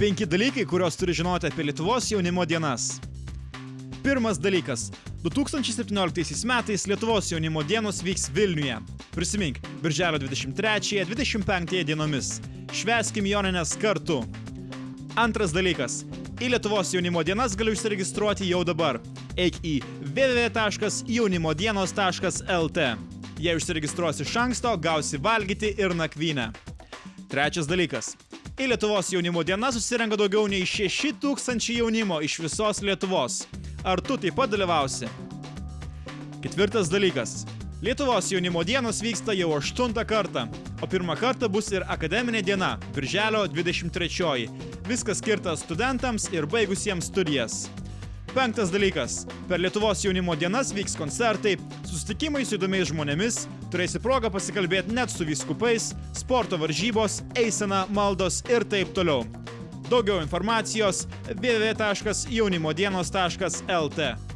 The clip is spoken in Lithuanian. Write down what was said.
Penki dalykai, kuriuos turi žinoti apie Lietuvos jaunimo dienas. Pirmas dalykas. 2017 metais Lietuvos jaunimo dienos vyks Vilniuje. Prisimink, birželio 23-25 dienomis. Šveskim Joninės kartu. Antras dalykas. Į Lietuvos jaunimo dienas gali užsiregistruoti jau dabar. Eik į www.jaunimodienos.lt. Jei užsiregistruosi iš anksto, gausi valgyti ir nakvynę. Trečias dalykas. Į Lietuvos jaunimo dieną susirenka daugiau nei 6000 jaunimo iš visos Lietuvos. Ar tu taip pat dalyvausi? Ketvirtas dalykas. Lietuvos jaunimo dienos vyksta jau aštuntą kartą, o pirmą kartą bus ir akademinė diena, birželio 23. Viskas skirta studentams ir baigusiems studijas. Penktas dalykas. Per Lietuvos jaunimo dienas vyks koncertai, susitikimai su įdomiais žmonėmis, turėsi progą pasikalbėti net su vyskupais, sporto varžybos, eisena, maldos ir taip toliau. Daugiau informacijos www.jaunimodienos.lt.